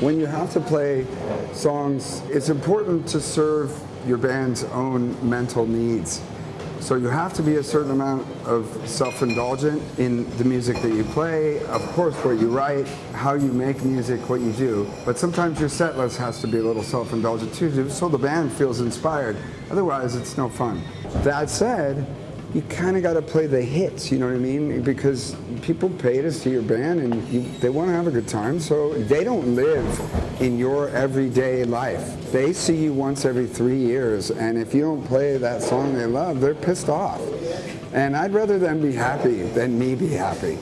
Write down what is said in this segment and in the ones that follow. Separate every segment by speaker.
Speaker 1: When you have to play songs, it's important to serve your band's own mental needs. So you have to be a certain amount of self-indulgent in the music that you play, of course what you write, how you make music, what you do. But sometimes your set list has to be a little self-indulgent too, so the band feels inspired. Otherwise, it's no fun. That said, you kind of got to play the hits, you know what I mean? Because people pay to see your band and you, they want to have a good time, so they don't live in your everyday life. They see you once every three years, and if you don't play that song they love, they're pissed off. And I'd rather them be happy than me be happy.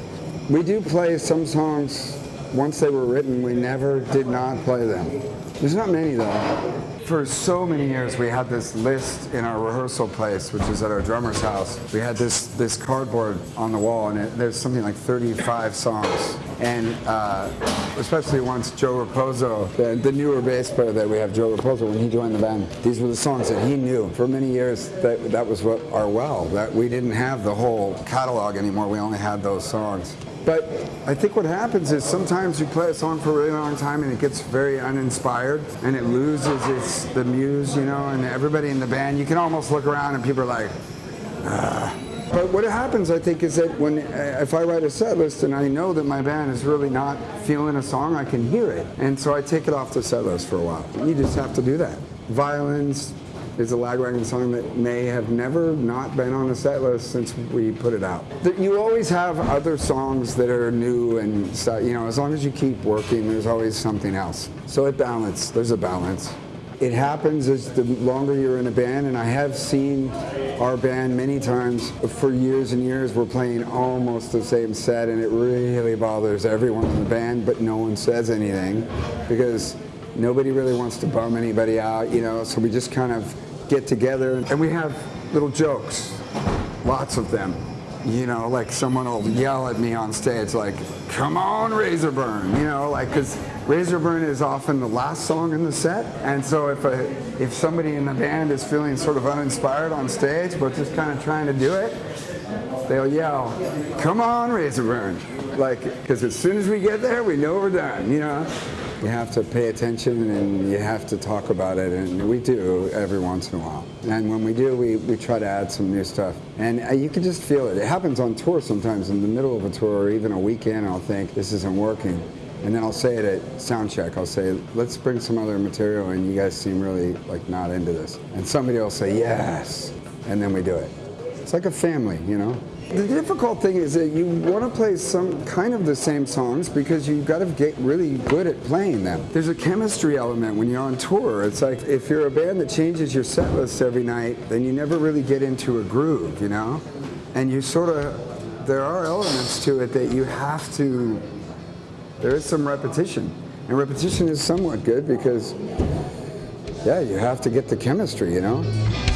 Speaker 1: We do play some songs, once they were written, we never did not play them. There's not many though for so many years we had this list in our rehearsal place, which is at our drummer's house. We had this this cardboard on the wall, and it, there's something like 35 songs. And uh, especially once Joe Raposo, the, the, newer bass player that we have, Joe Raposo, when he joined the band, these were the songs that he knew. For many years, that, that was what our well, that we didn't have the whole catalog anymore. We only had those songs. But I think what happens is sometimes you play a song for a really long time and it gets very uninspired and it loses its the muse, you know, and everybody in the band, you can almost look around and people are like, ah. But what happens, I think, is that when uh, if I write a set list and I know that my band is really not feeling a song, I can hear it, and so I take it off the set list for a while. You just have to do that. Violins, is a Lagwagon song that may have never not been on the set list since we put it out. You always have other songs that are new and you know, as long as you keep working, there's always something else. So it balances. there's a balance. It happens as the longer you're in a band, and I have seen our band many times for years and years. We're playing almost the same set, and it really bothers everyone in the band, but no one says anything because nobody really wants to bum anybody out, you know, so we just kind of get together and we have little jokes, lots of them. You know, like someone will yell at me on stage like, come on Razorburn, you know, like, because Razorburn is often the last song in the set. And so if, a, if somebody in the band is feeling sort of uninspired on stage, but just kind of trying to do it, they'll yell, come on Razorburn. Like, because as soon as we get there, we know we're done, you know? You have to pay attention and you have to talk about it, and we do every once in a while. And when we do, we, we try to add some new stuff. And uh, you can just feel it. It happens on tour sometimes in the middle of a tour or even a weekend, I'll think, this isn't working. And then I'll say it at sound check. I'll say, let's bring some other material and you guys seem really like not into this. And somebody will say, yes. And then we do it. It's like a family, you know? The difficult thing is that you want to play some kind of the same songs because you've got to get really good at playing them. There's a chemistry element when you're on tour. It's like if you're a band that changes your set list every night, then you never really get into a groove, you know? And you sort of, there are elements to it that you have to, there is some repetition. And repetition is somewhat good because, yeah, you have to get the chemistry, you know?